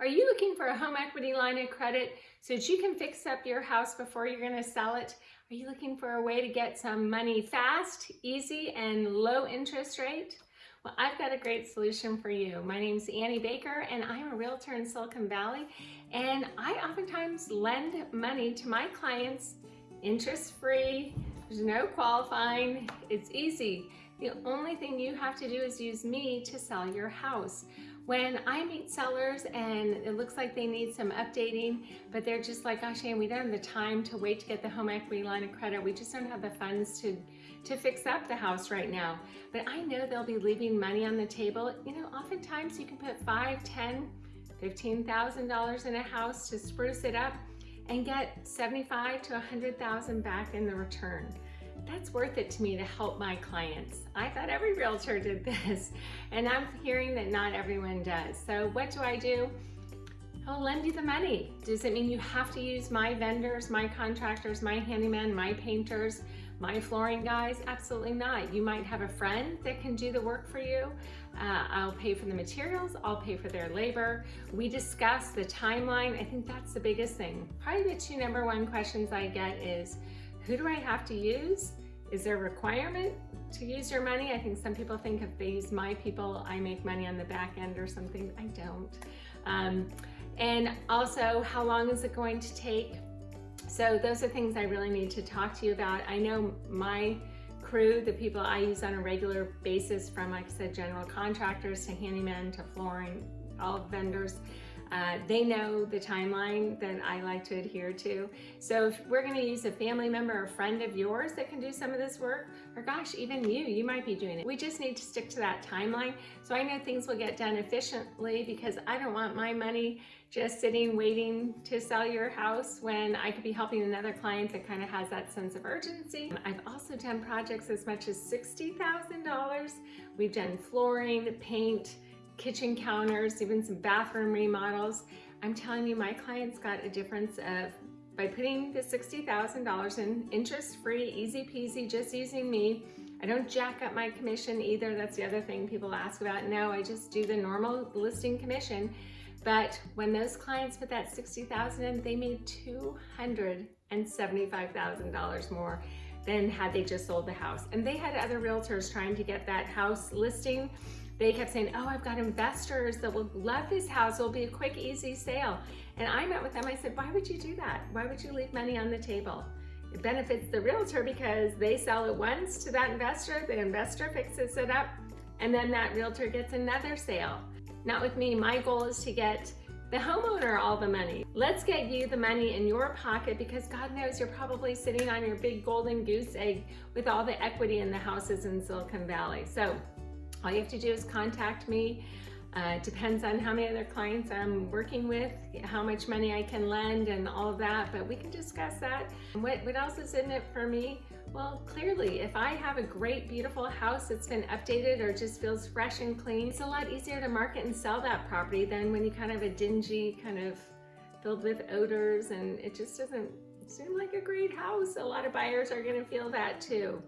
Are you looking for a home equity line of credit so that you can fix up your house before you're gonna sell it? Are you looking for a way to get some money fast, easy, and low interest rate? Well, I've got a great solution for you. My name's Annie Baker and I'm a realtor in Silicon Valley and I oftentimes lend money to my clients interest-free, there's no qualifying, it's easy. The only thing you have to do is use me to sell your house. When I meet sellers and it looks like they need some updating, but they're just like, gosh, Anne, we don't have the time to wait to get the home equity line of credit. We just don't have the funds to, to fix up the house right now. But I know they'll be leaving money on the table. You know, oftentimes you can put five, ten, $15,000 in a house to spruce it up and get 75 to 100,000 back in the return that's worth it to me to help my clients. I thought every realtor did this, and I'm hearing that not everyone does. So what do I do? I'll lend you the money. Does it mean you have to use my vendors, my contractors, my handyman, my painters, my flooring guys? Absolutely not. You might have a friend that can do the work for you. Uh, I'll pay for the materials, I'll pay for their labor. We discuss the timeline. I think that's the biggest thing. Probably the two number one questions I get is, who do I have to use? Is there a requirement to use your money? I think some people think if they use my people, I make money on the back end or something. I don't. Um, and also, how long is it going to take? So those are things I really need to talk to you about. I know my crew, the people I use on a regular basis from, like I said, general contractors to handymen to flooring, all vendors, uh, they know the timeline that I like to adhere to. So if we're gonna use a family member or friend of yours that can do some of this work, or gosh, even you, you might be doing it. We just need to stick to that timeline. So I know things will get done efficiently because I don't want my money just sitting waiting to sell your house when I could be helping another client that kind of has that sense of urgency. I've also done projects as much as $60,000. We've done flooring, paint, kitchen counters, even some bathroom remodels. I'm telling you, my clients got a difference of, by putting the $60,000 in interest-free, easy peasy, just using me, I don't jack up my commission either. That's the other thing people ask about. No, I just do the normal listing commission. But when those clients put that 60,000 in, they made $275,000 more than had they just sold the house. And they had other realtors trying to get that house listing they kept saying, oh, I've got investors that will love this house. It'll be a quick, easy sale. And I met with them. I said, why would you do that? Why would you leave money on the table? It benefits the realtor because they sell it once to that investor, the investor fixes it up, and then that realtor gets another sale. Not with me, my goal is to get the homeowner all the money. Let's get you the money in your pocket because God knows you're probably sitting on your big golden goose egg with all the equity in the houses in Silicon Valley. So all you have to do is contact me. Uh, depends on how many other clients I'm working with, how much money I can lend and all of that, but we can discuss that. What, what else is in it for me? Well, clearly, if I have a great, beautiful house that's been updated or just feels fresh and clean, it's a lot easier to market and sell that property than when you kind of a dingy, kind of filled with odors and it just doesn't seem like a great house. A lot of buyers are gonna feel that too.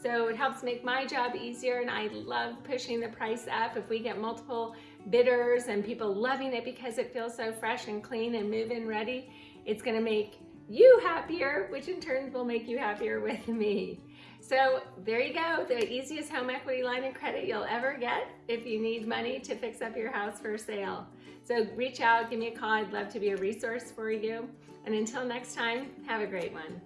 So it helps make my job easier and I love pushing the price up. If we get multiple bidders and people loving it because it feels so fresh and clean and move-in ready, it's gonna make you happier, which in turn will make you happier with me. So there you go, the easiest home equity line of credit you'll ever get if you need money to fix up your house for sale. So reach out, give me a call, I'd love to be a resource for you. And until next time, have a great one.